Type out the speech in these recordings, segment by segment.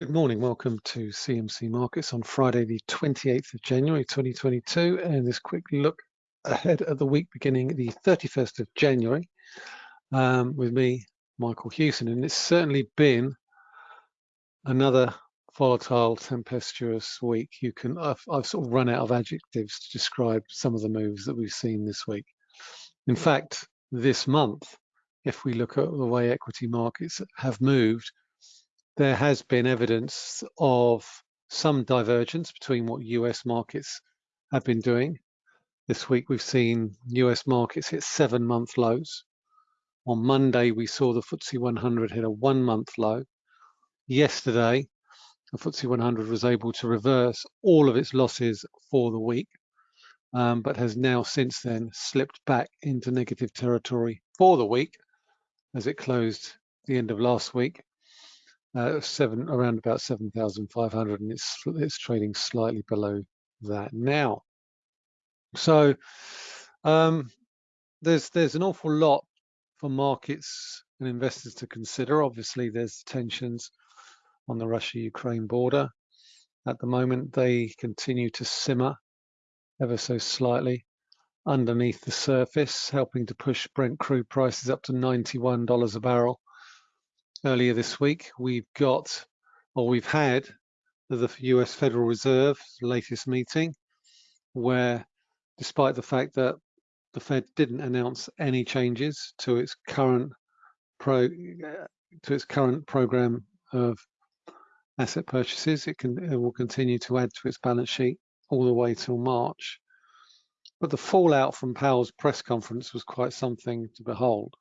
Good morning. Welcome to CMC Markets on Friday, the 28th of January 2022, and this quick look ahead at the week beginning the 31st of January um, with me, Michael Hewson. And it's certainly been another volatile, tempestuous week. You can I've, I've sort of run out of adjectives to describe some of the moves that we've seen this week. In fact, this month, if we look at the way equity markets have moved, there has been evidence of some divergence between what US markets have been doing. This week we've seen US markets hit seven month lows. On Monday we saw the FTSE 100 hit a one month low. Yesterday the FTSE 100 was able to reverse all of its losses for the week, um, but has now since then slipped back into negative territory for the week as it closed the end of last week uh, seven around about 7,500 and it's it's trading slightly below that now. So um, there's there's an awful lot for markets and investors to consider. Obviously, there's tensions on the Russia-Ukraine border. At the moment, they continue to simmer ever so slightly underneath the surface, helping to push Brent crude prices up to $91 a barrel earlier this week, we've got, or we've had, the US Federal Reserve's latest meeting, where despite the fact that the Fed didn't announce any changes to its current pro to its current program of asset purchases, it can it will continue to add to its balance sheet all the way till March. But the fallout from Powell's press conference was quite something to behold.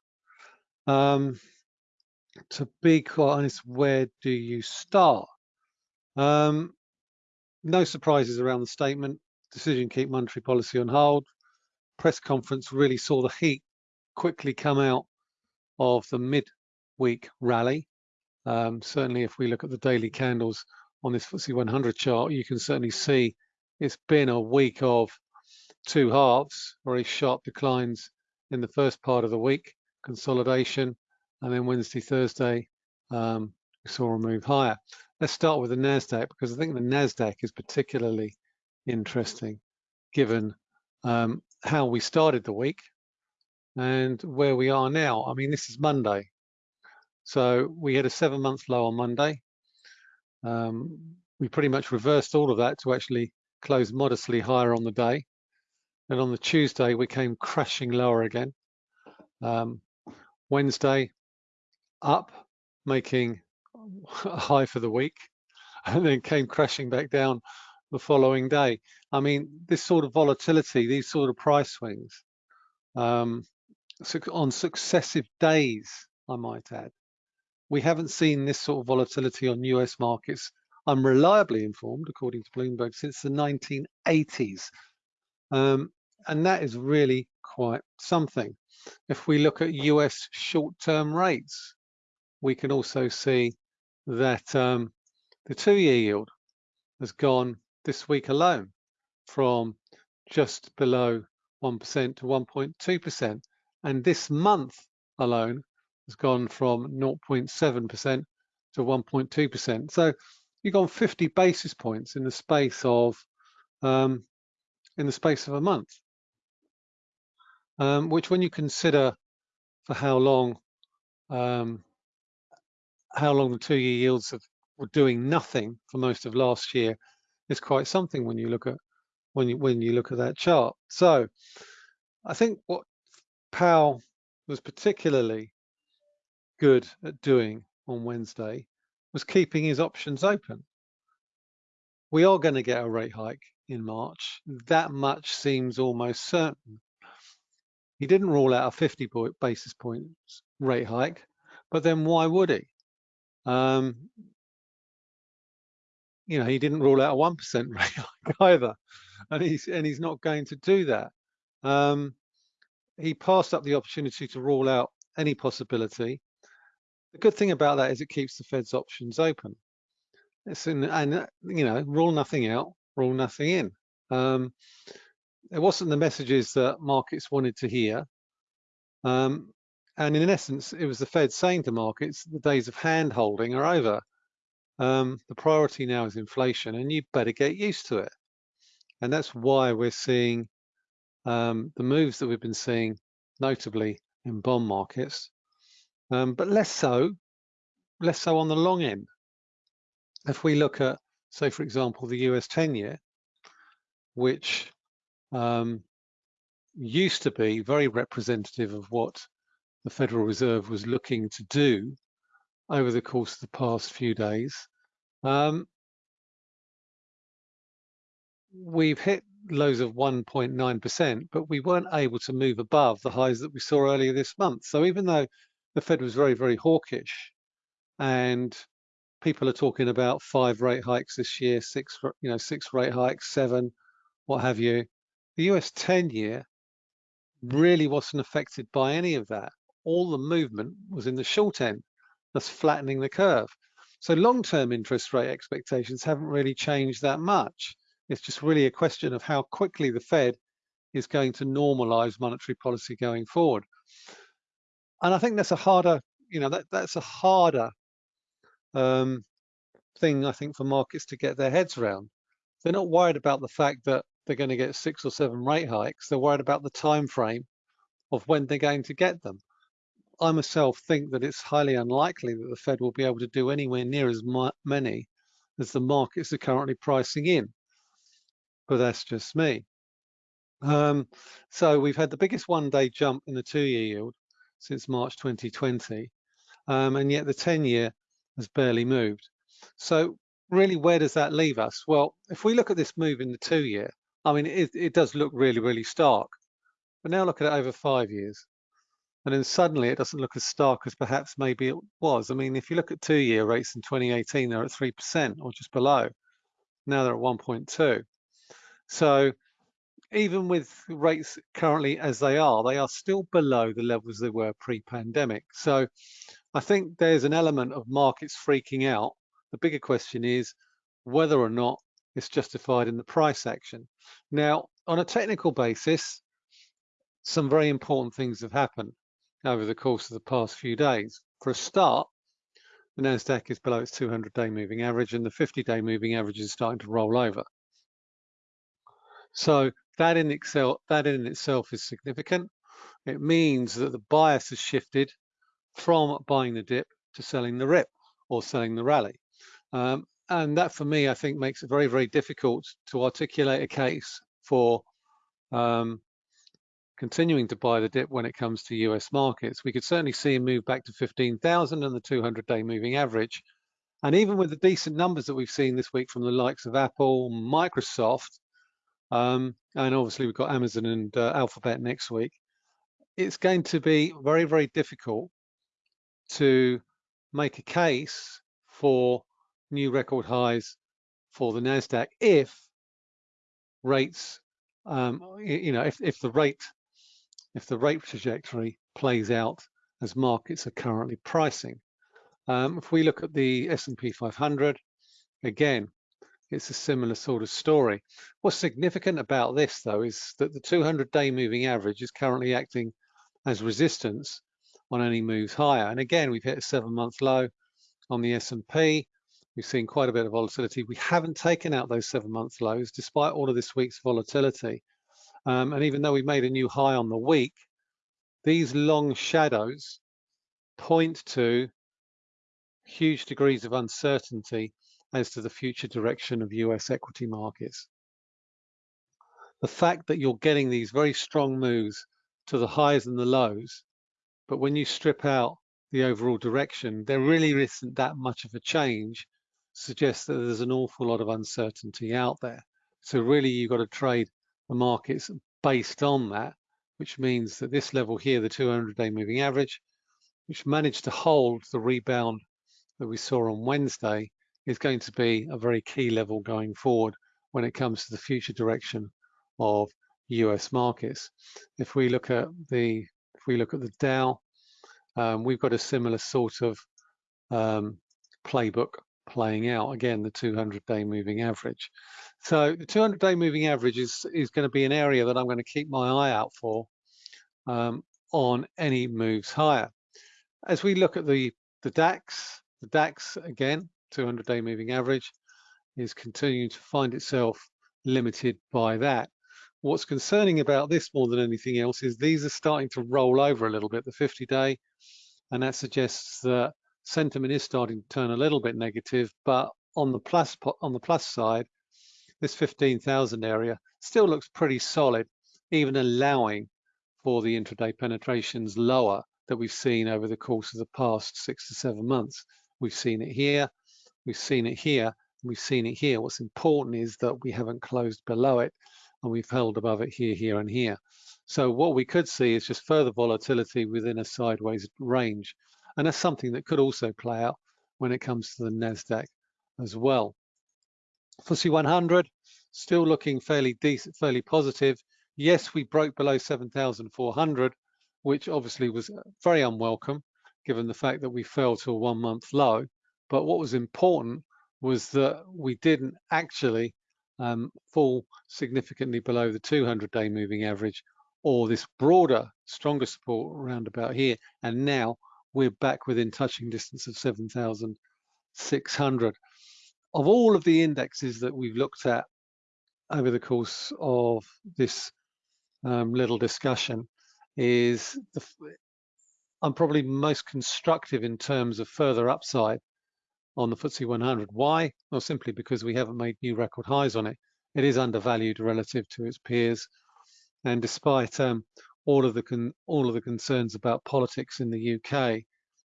Um, to be quite honest, where do you start? Um, no surprises around the statement. Decision keep monetary policy on hold. Press conference really saw the heat quickly come out of the mid-week rally. Um, certainly, if we look at the daily candles on this FTSE 100 chart, you can certainly see it's been a week of two halves, very sharp declines in the first part of the week, consolidation, and then Wednesday, Thursday, um, we saw a move higher. Let's start with the NASDAQ because I think the NASDAQ is particularly interesting given um, how we started the week and where we are now. I mean, this is Monday. So we had a seven month low on Monday. Um, we pretty much reversed all of that to actually close modestly higher on the day. And on the Tuesday, we came crashing lower again. Um, Wednesday, up, making a high for the week, and then came crashing back down the following day. I mean, this sort of volatility, these sort of price swings um, on successive days, I might add. We haven't seen this sort of volatility on US markets. I'm reliably informed, according to Bloomberg, since the 1980s. Um, and that is really quite something. If we look at US short-term rates, we can also see that um, the two-year yield has gone this week alone from just below 1% to 1.2%. And this month alone has gone from 0.7% to 1.2%. So you've gone 50 basis points in the space of um, in the space of a month, um, which when you consider for how long um, how long the two-year yields have, were doing nothing for most of last year is quite something when you look at when you when you look at that chart. So I think what Powell was particularly good at doing on Wednesday was keeping his options open. We are going to get a rate hike in March. That much seems almost certain. He didn't rule out a 50 basis points rate hike, but then why would he? Um, you know, he didn't rule out a one percent rate either, and he's and he's not going to do that. Um, he passed up the opportunity to rule out any possibility. The good thing about that is it keeps the Fed's options open. It's in, and you know, rule nothing out, rule nothing in. Um, it wasn't the messages that markets wanted to hear. Um, and in essence, it was the Fed saying to markets, the days of hand holding are over. um, the priority now is inflation and you better get used to it. And that's why we're seeing um, the moves that we've been seeing, notably in bond markets, um, but less so, less so on the long end. If we look at, say, for example, the US 10 year, which um, used to be very representative of what the Federal Reserve was looking to do over the course of the past few days. Um, we've hit lows of 1.9%, but we weren't able to move above the highs that we saw earlier this month. So even though the Fed was very, very hawkish and people are talking about five rate hikes this year, six, you know, six rate hikes, seven, what have you, the US 10 year really wasn't affected by any of that. All the movement was in the short end, thus flattening the curve. So long-term interest rate expectations haven't really changed that much. It's just really a question of how quickly the Fed is going to normalize monetary policy going forward. And I think that's a harder, you know, that, that's a harder um, thing, I think, for markets to get their heads around. They're not worried about the fact that they're going to get six or seven rate hikes. They're worried about the time frame of when they're going to get them. I myself think that it's highly unlikely that the Fed will be able to do anywhere near as many as the markets are currently pricing in but that's just me. Um, so we've had the biggest one-day jump in the two-year yield since March 2020, um, and yet the 10-year has barely moved. So really, where does that leave us? Well, if we look at this move in the two-year, I mean, it, it does look really, really stark. But now look at it over five years. And then suddenly it doesn't look as stark as perhaps maybe it was. I mean, if you look at two-year rates in 2018, they're at 3% or just below. Now they're at 1.2. So even with rates currently as they are, they are still below the levels they were pre-pandemic. So I think there's an element of markets freaking out. The bigger question is whether or not it's justified in the price action. Now, on a technical basis, some very important things have happened over the course of the past few days. For a start, the NASDAQ is below its 200-day moving average and the 50-day moving average is starting to roll over. So that in itself, that in itself is significant. It means that the bias has shifted from buying the dip to selling the rip or selling the rally. Um, and that for me, I think makes it very, very difficult to articulate a case for um, continuing to buy the dip when it comes to US markets. We could certainly see a move back to 15,000 and the 200 day moving average. And even with the decent numbers that we've seen this week from the likes of Apple, Microsoft, um, and obviously we've got Amazon and uh, Alphabet next week. It's going to be very, very difficult to make a case for new record highs for the Nasdaq if rates, um, you know, if, if the rate, if the rate trajectory plays out as markets are currently pricing. Um, if we look at the S&P 500, again, it's a similar sort of story. What's significant about this, though, is that the 200-day moving average is currently acting as resistance on any moves higher. And again, we've hit a seven-month low on the S&P. We've seen quite a bit of volatility. We haven't taken out those seven-month lows, despite all of this week's volatility. Um, and even though we made a new high on the week, these long shadows point to huge degrees of uncertainty as to the future direction of US equity markets. The fact that you're getting these very strong moves to the highs and the lows, but when you strip out the overall direction, there really isn't that much of a change, suggests that there's an awful lot of uncertainty out there. So really you've got to trade the markets based on that, which means that this level here, the 200-day moving average, which managed to hold the rebound that we saw on Wednesday, is going to be a very key level going forward when it comes to the future direction of US markets. If we look at the if we look at the Dow, um, we've got a similar sort of um, playbook playing out. Again, the 200-day moving average. So the 200-day moving average is is going to be an area that I'm going to keep my eye out for um, on any moves higher. As we look at the the DAX, the DAX again 200-day moving average, is continuing to find itself limited by that. What's concerning about this more than anything else is these are starting to roll over a little bit, the 50-day, and that suggests that sentiment is starting to turn a little bit negative, but on the plus on the plus side, this 15,000 area still looks pretty solid, even allowing for the intraday penetrations lower that we've seen over the course of the past six to seven months. We've seen it here, we've seen it here, we've seen it here. What's important is that we haven't closed below it and we've held above it here, here and here. So what we could see is just further volatility within a sideways range. And that's something that could also play out when it comes to the NASDAQ as well. FTSE 100 still looking fairly decent, fairly positive. Yes, we broke below 7,400, which obviously was very unwelcome given the fact that we fell to a one month low. But what was important was that we didn't actually um, fall significantly below the 200 day moving average or this broader, stronger support around about here. And now we're back within touching distance of 7,600 of all of the indexes that we've looked at over the course of this um, little discussion is the, I'm probably most constructive in terms of further upside on the FTSE 100. Why? Well, simply because we haven't made new record highs on it. It is undervalued relative to its peers. And despite um, all of the all of the concerns about politics in the UK,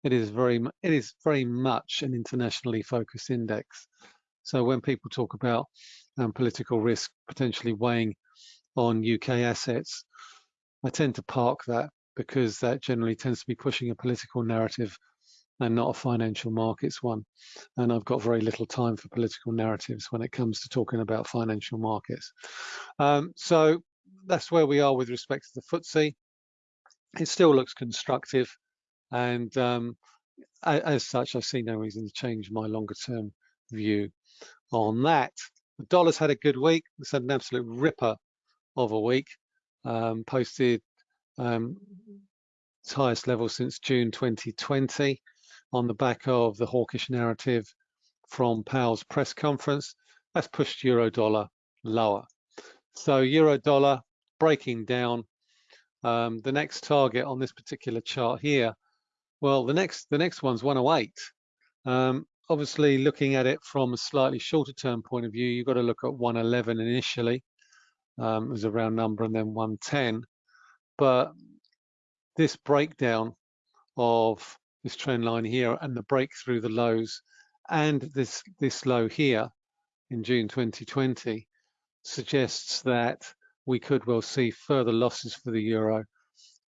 it is very it is very much an internationally focused index. So when people talk about um, political risk potentially weighing on UK assets, I tend to park that because that generally tends to be pushing a political narrative and not a financial markets one. And I've got very little time for political narratives when it comes to talking about financial markets. Um, so that's where we are with respect to the FTSE. It still looks constructive. And um, as such, I see no reason to change my longer term view on that. The dollar's had a good week. It's had an absolute ripper of a week. Um, posted um, its highest level since June 2020 on the back of the hawkish narrative from Powell's press conference. That's pushed euro dollar lower. So euro dollar breaking down. Um, the next target on this particular chart here, well, the next the next one's 108. Um, obviously, looking at it from a slightly shorter term point of view, you've got to look at 111 initially. Um, was a round number, and then 110. But this breakdown of this trend line here and the break through the lows and this this low here in June 2020 suggests that we could well see further losses for the euro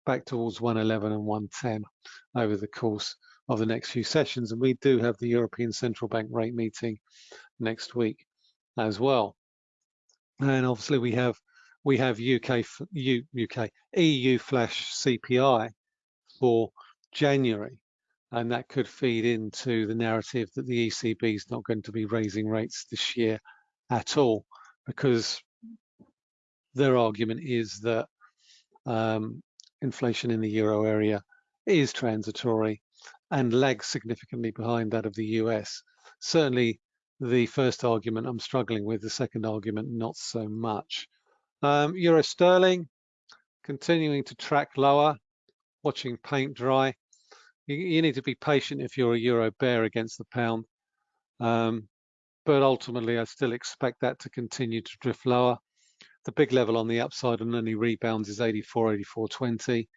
back towards 111 and 110 over the course of the next few sessions. And we do have the European Central Bank rate meeting next week as well. And obviously we have we have UK UK EU flash CPI for January, and that could feed into the narrative that the ECB is not going to be raising rates this year at all, because their argument is that um, inflation in the euro area is transitory and lags significantly behind that of the US. Certainly the first argument I'm struggling with, the second argument not so much. Um, euro sterling continuing to track lower, watching paint dry. You, you, need to be patient if you're a euro bear against the pound. Um, but ultimately, I still expect that to continue to drift lower the big level on the upside on any rebounds is 84, 84.20.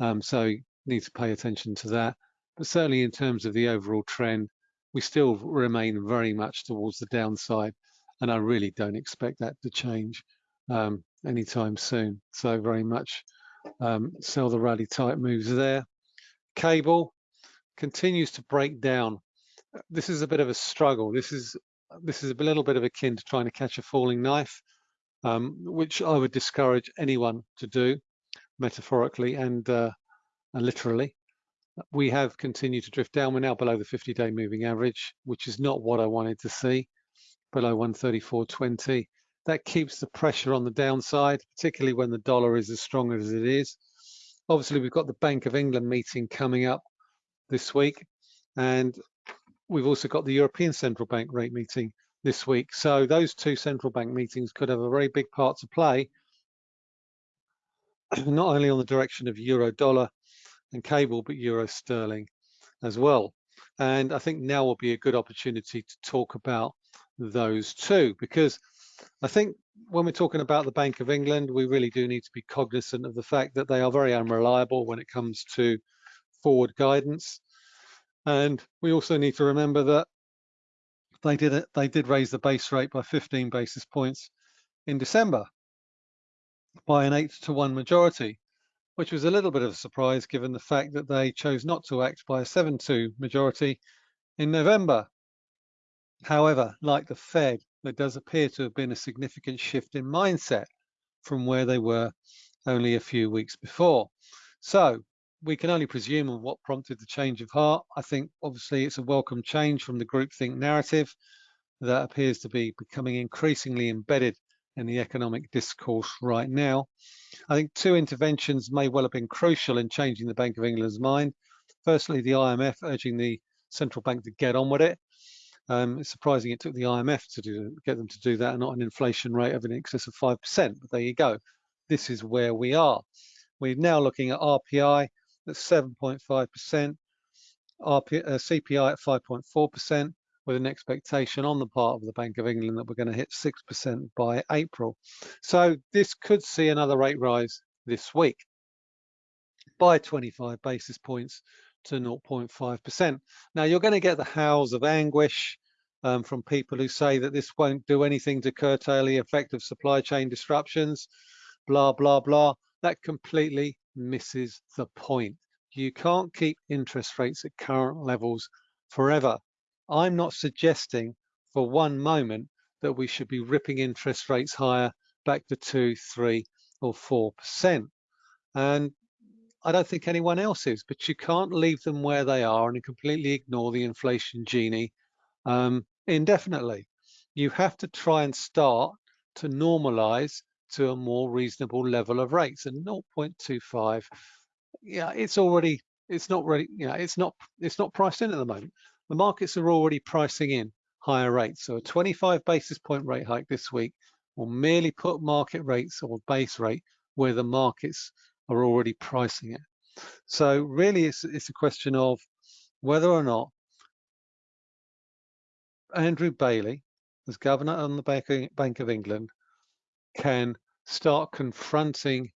Um, so need to pay attention to that. But certainly in terms of the overall trend, we still remain very much towards the downside. And I really don't expect that to change um, anytime soon. So very much um, sell the rally type moves there. Cable continues to break down. This is a bit of a struggle. This is this is a little bit of akin to trying to catch a falling knife um, which I would discourage anyone to do metaphorically and, uh, and literally. We have continued to drift down. We're now below the 50-day moving average, which is not what I wanted to see, below 134.20. That keeps the pressure on the downside, particularly when the dollar is as strong as it is. Obviously, we've got the Bank of England meeting coming up this week, and we've also got the European Central Bank rate meeting this week. So those two central bank meetings could have a very big part to play, not only on the direction of euro dollar and cable, but euro sterling as well. And I think now will be a good opportunity to talk about those two, because I think when we're talking about the Bank of England, we really do need to be cognizant of the fact that they are very unreliable when it comes to forward guidance. And we also need to remember that they did they did raise the base rate by 15 basis points in December by an eight to one majority, which was a little bit of a surprise given the fact that they chose not to act by a 7-2 majority in November. However, like the Fed, there does appear to have been a significant shift in mindset from where they were only a few weeks before. So we can only presume on what prompted the change of heart. I think obviously it's a welcome change from the groupthink narrative that appears to be becoming increasingly embedded in the economic discourse right now. I think two interventions may well have been crucial in changing the Bank of England's mind. Firstly, the IMF urging the central bank to get on with it. Um, it's surprising it took the IMF to do, get them to do that and not an inflation rate of in excess of 5%, but there you go. This is where we are. We're now looking at RPI at 7.5%, uh, CPI at 5.4%, with an expectation on the part of the Bank of England that we're going to hit 6% by April. So this could see another rate rise this week by 25 basis points to 0.5%. Now you're going to get the howls of anguish um, from people who say that this won't do anything to curtail the effect of supply chain disruptions, blah, blah, blah. That completely misses the point. You can't keep interest rates at current levels forever. I'm not suggesting for one moment that we should be ripping interest rates higher back to two, three, or four percent. And I don't think anyone else is, but you can't leave them where they are and completely ignore the inflation genie um, indefinitely. You have to try and start to normalize to a more reasonable level of rates and 0.25 yeah it's already it's not really you know it's not it's not priced in at the moment. The markets are already pricing in higher rates so a 25 basis point rate hike this week will merely put market rates or base rate where the markets are already pricing it. So really it's, it's a question of whether or not Andrew Bailey as governor on the Bank of England can start confronting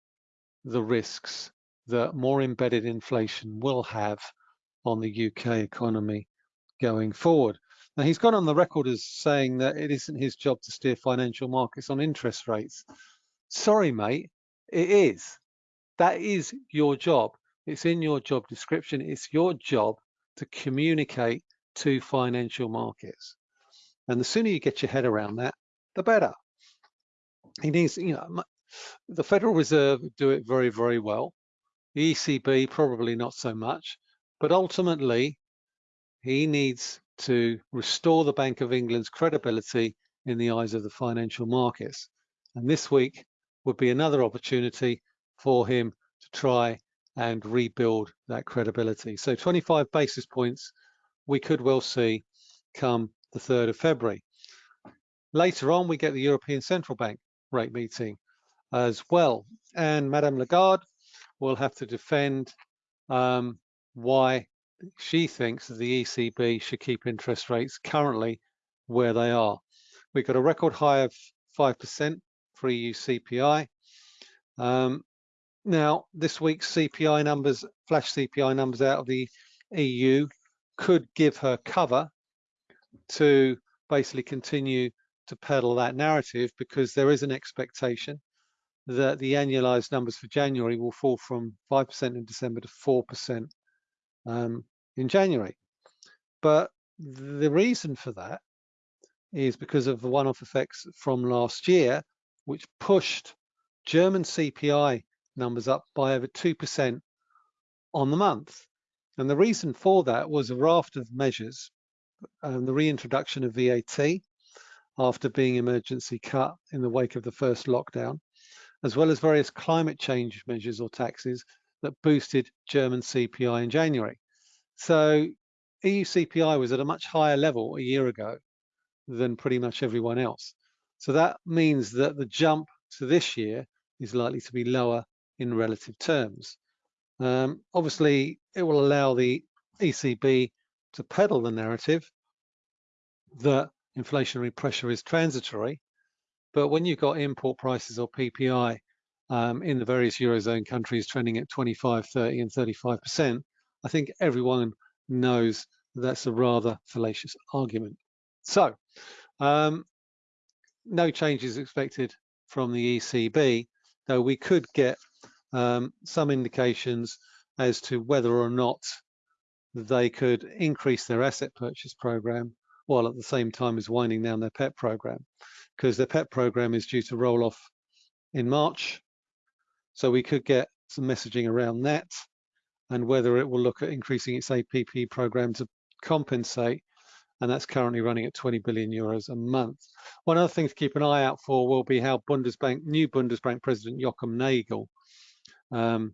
the risks that more embedded inflation will have on the UK economy going forward. Now, he's gone on the record as saying that it isn't his job to steer financial markets on interest rates. Sorry, mate, it is. That is your job. It's in your job description. It's your job to communicate to financial markets. And the sooner you get your head around that, the better he needs, you know, the Federal Reserve do it very, very well. The ECB probably not so much, but ultimately he needs to restore the Bank of England's credibility in the eyes of the financial markets. And this week would be another opportunity for him to try and rebuild that credibility. So 25 basis points we could well see come the 3rd of February. Later on, we get the European Central Bank rate meeting as well. And Madame Lagarde will have to defend um, why she thinks that the ECB should keep interest rates currently where they are. We've got a record high of 5% for EU CPI. Um, now, this week's CPI numbers, flash CPI numbers out of the EU could give her cover to basically continue to peddle that narrative because there is an expectation that the annualized numbers for January will fall from 5% in December to 4% um, in January. But the reason for that is because of the one-off effects from last year, which pushed German CPI numbers up by over 2% on the month. And the reason for that was a raft of measures, um, the reintroduction of VAT, after being emergency cut in the wake of the first lockdown, as well as various climate change measures or taxes that boosted German CPI in January. So EU CPI was at a much higher level a year ago than pretty much everyone else. So that means that the jump to this year is likely to be lower in relative terms. Um, obviously, it will allow the ECB to peddle the narrative that inflationary pressure is transitory. But when you've got import prices or PPI um, in the various Eurozone countries trending at 25, 30 and 35%, I think everyone knows that's a rather fallacious argument. So um, no changes expected from the ECB, though we could get um, some indications as to whether or not they could increase their asset purchase program while at the same time as winding down their PEPP program because their PEPP program is due to roll off in March. So we could get some messaging around that and whether it will look at increasing its APP program to compensate and that's currently running at 20 billion euros a month. One other thing to keep an eye out for will be how Bundesbank, new Bundesbank President Joachim Nagel um,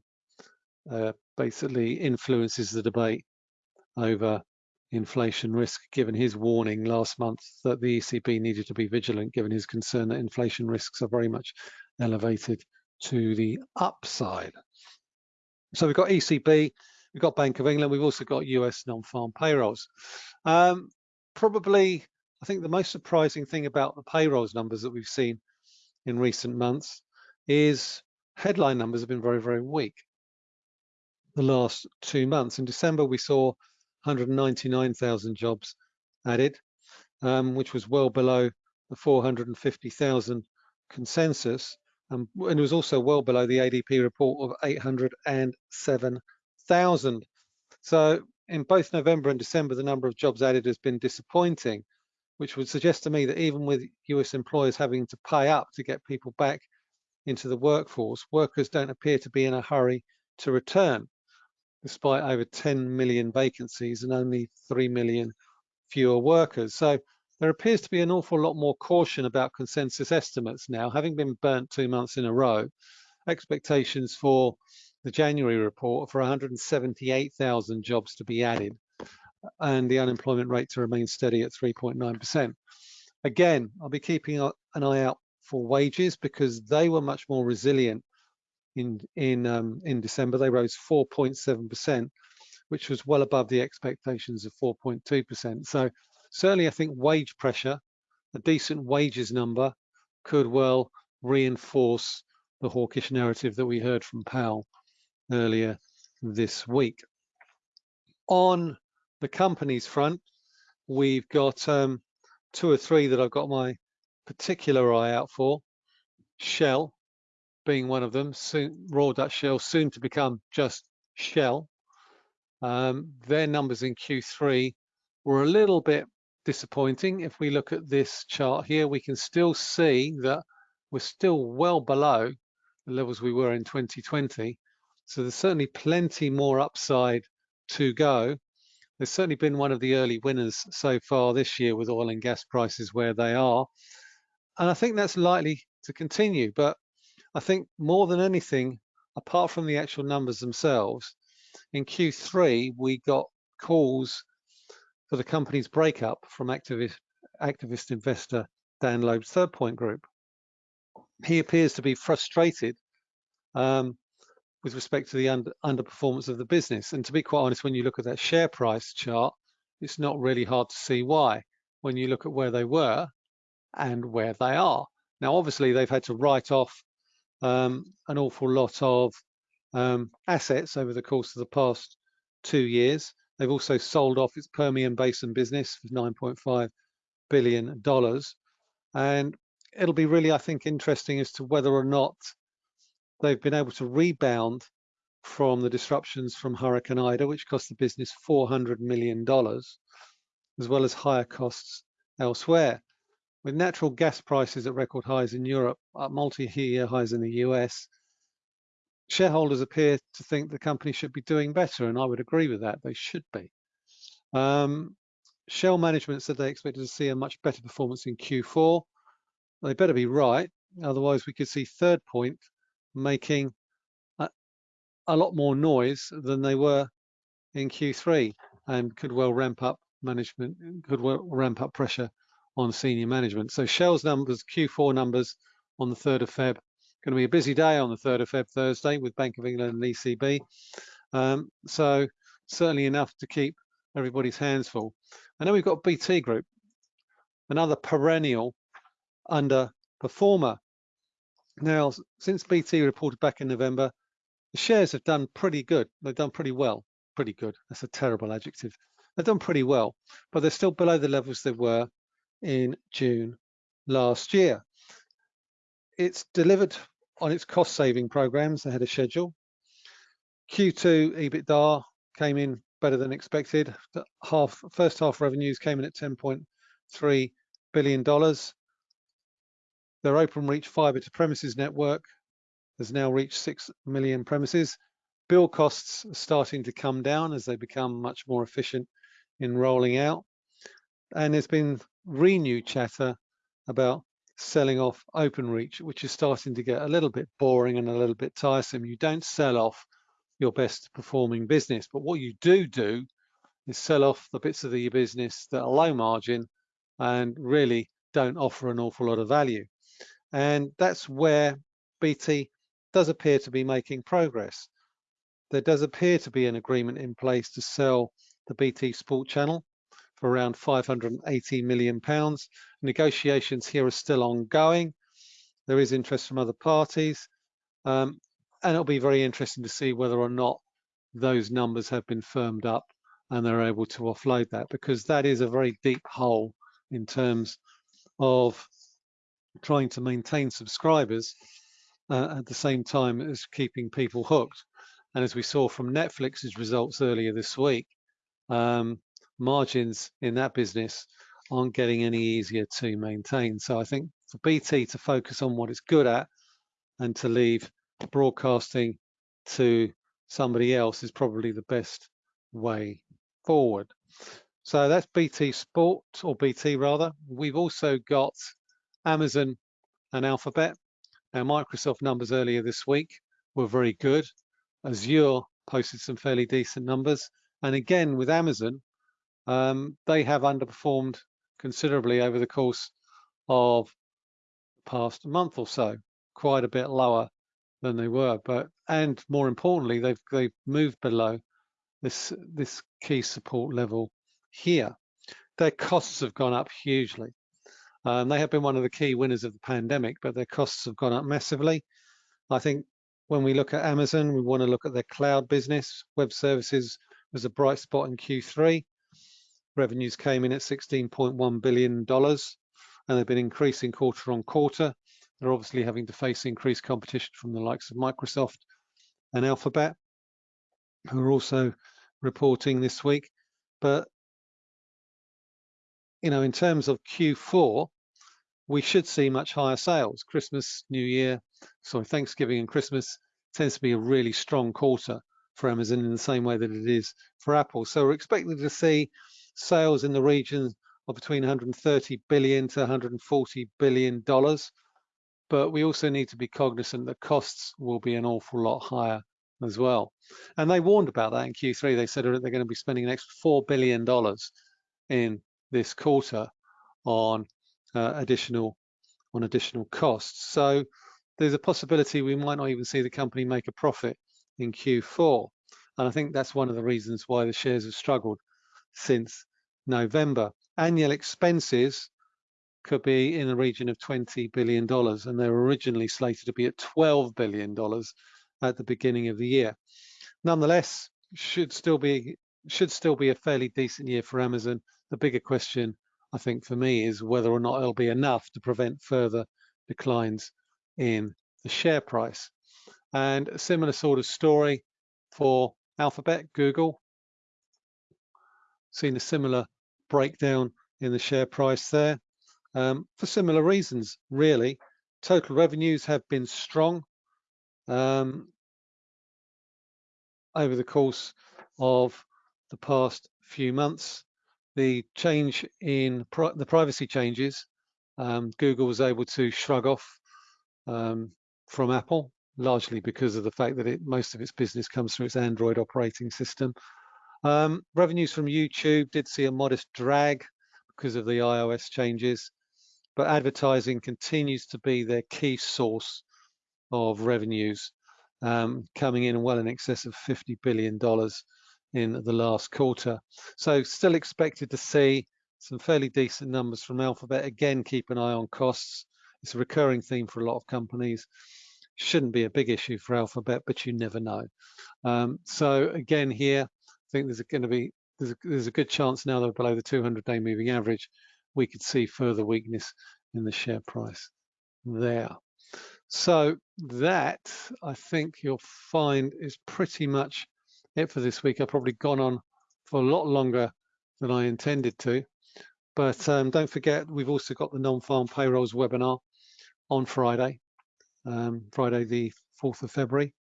uh, basically influences the debate over inflation risk, given his warning last month that the ECB needed to be vigilant, given his concern that inflation risks are very much elevated to the upside. So we've got ECB, we've got Bank of England, we've also got US non-farm payrolls. Um, probably, I think the most surprising thing about the payrolls numbers that we've seen in recent months is headline numbers have been very, very weak the last two months. In December, we saw 199,000 jobs added, um, which was well below the 450,000 consensus. Um, and it was also well below the ADP report of 807,000. So in both November and December, the number of jobs added has been disappointing, which would suggest to me that even with US employers having to pay up to get people back into the workforce, workers don't appear to be in a hurry to return despite over 10 million vacancies and only 3 million fewer workers. So there appears to be an awful lot more caution about consensus estimates now, having been burnt two months in a row. Expectations for the January report for 178,000 jobs to be added and the unemployment rate to remain steady at 3.9%. Again, I'll be keeping an eye out for wages because they were much more resilient in in um, in December. They rose 4.7%, which was well above the expectations of 4.2%. So certainly, I think wage pressure, a decent wages number, could well reinforce the hawkish narrative that we heard from Powell earlier this week. On the companies front, we've got um, two or three that I've got my particular eye out for. Shell, being one of them, soon, Shell, soon to become just Shell. Um, their numbers in Q3 were a little bit disappointing. If we look at this chart here, we can still see that we're still well below the levels we were in 2020. So there's certainly plenty more upside to go. There's certainly been one of the early winners so far this year with oil and gas prices where they are. And I think that's likely to continue. But I think more than anything, apart from the actual numbers themselves, in Q3, we got calls for the company's breakup from activist, activist investor Dan Loeb's Third Point Group. He appears to be frustrated um, with respect to the under, underperformance of the business. And to be quite honest, when you look at that share price chart, it's not really hard to see why when you look at where they were and where they are. Now, obviously, they've had to write off um, an awful lot of um, assets over the course of the past two years. They've also sold off its Permian Basin business for 9.5 billion dollars, and it'll be really, I think, interesting as to whether or not they've been able to rebound from the disruptions from Hurricane Ida, which cost the business 400 million dollars, as well as higher costs elsewhere. With natural gas prices at record highs in Europe, at multi-year highs in the US, shareholders appear to think the company should be doing better, and I would agree with that. They should be. Um, Shell management said they expected to see a much better performance in Q4. They better be right, otherwise we could see Third Point making a, a lot more noise than they were in Q3. and could well ramp up management, could well ramp up pressure on senior management. So Shell's numbers, Q4 numbers on the 3rd of Feb, going to be a busy day on the 3rd of Feb Thursday with Bank of England and ECB. Um, so certainly enough to keep everybody's hands full. And then we've got BT Group, another perennial underperformer. Now, since BT reported back in November, the shares have done pretty good. They've done pretty well. Pretty good. That's a terrible adjective. They've done pretty well, but they're still below the levels they were in June last year. It's delivered on its cost saving programs ahead of schedule. Q2 EBITDA came in better than expected. The half first half revenues came in at 10.3 billion dollars. Their Openreach fiber to premises network has now reached 6 million premises. Bill costs are starting to come down as they become much more efficient in rolling out. And there's been renewed chatter about selling off Openreach, which is starting to get a little bit boring and a little bit tiresome. You don't sell off your best performing business, but what you do do is sell off the bits of the business that are low margin and really don't offer an awful lot of value. And that's where BT does appear to be making progress. There does appear to be an agreement in place to sell the BT Sport channel for around 580 million pounds. Negotiations here are still ongoing. There is interest from other parties. Um, and it'll be very interesting to see whether or not those numbers have been firmed up and they're able to offload that because that is a very deep hole in terms of trying to maintain subscribers uh, at the same time as keeping people hooked. And as we saw from Netflix's results earlier this week, um, margins in that business aren't getting any easier to maintain. So I think for BT to focus on what it's good at and to leave broadcasting to somebody else is probably the best way forward. So that's BT Sport or BT rather. We've also got Amazon and Alphabet. Now Microsoft numbers earlier this week were very good. Azure posted some fairly decent numbers. And again, with Amazon, um, they have underperformed considerably over the course of the past month or so, quite a bit lower than they were. But and more importantly, they've they've moved below this this key support level here. Their costs have gone up hugely. Um, they have been one of the key winners of the pandemic, but their costs have gone up massively. I think when we look at Amazon, we want to look at their cloud business. Web services was a bright spot in Q3. Revenues came in at $16.1 billion, and they've been increasing quarter on quarter. They're obviously having to face increased competition from the likes of Microsoft and Alphabet, who are also reporting this week. But, you know, in terms of Q4, we should see much higher sales. Christmas, New Year, sorry, Thanksgiving and Christmas tends to be a really strong quarter for Amazon in the same way that it is for Apple. So we're expecting to see sales in the region of between 130 billion to 140 billion dollars but we also need to be cognizant that costs will be an awful lot higher as well. And they warned about that in Q3. They said they're going to be spending an extra $4 billion in this quarter on uh, additional on additional costs. So there's a possibility we might not even see the company make a profit in Q4. And I think that's one of the reasons why the shares have struggled since November. Annual expenses could be in the region of $20 billion, and they were originally slated to be at $12 billion at the beginning of the year. Nonetheless, should still be should still be a fairly decent year for Amazon. The bigger question, I think, for me is whether or not it'll be enough to prevent further declines in the share price. And a similar sort of story for Alphabet, Google. Seen a similar breakdown in the share price there um, for similar reasons, really. Total revenues have been strong um, over the course of the past few months. The change in pri the privacy changes, um, Google was able to shrug off um, from Apple, largely because of the fact that it, most of its business comes through its Android operating system. Um, revenues from YouTube did see a modest drag because of the iOS changes, but advertising continues to be their key source of revenues, um, coming in well in excess of $50 billion in the last quarter. So still expected to see some fairly decent numbers from Alphabet. Again, keep an eye on costs. It's a recurring theme for a lot of companies. Shouldn't be a big issue for Alphabet, but you never know. Um, so again here, think there's going to be there's a, there's a good chance now that below the 200-day moving average, we could see further weakness in the share price there. So that I think you'll find is pretty much it for this week. I've probably gone on for a lot longer than I intended to. But um, don't forget, we've also got the non-farm payrolls webinar on Friday, um, Friday the 4th of February.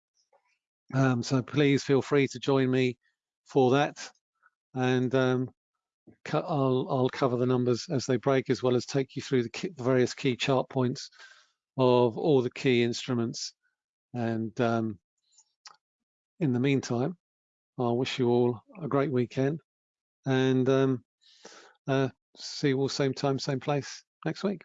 Um, so please feel free to join me for that. And um, I'll, I'll, cover the numbers as they break, as well as take you through the, key, the various key chart points of all the key instruments. And um, in the meantime, I wish you all a great weekend and um, uh, see you all same time, same place next week.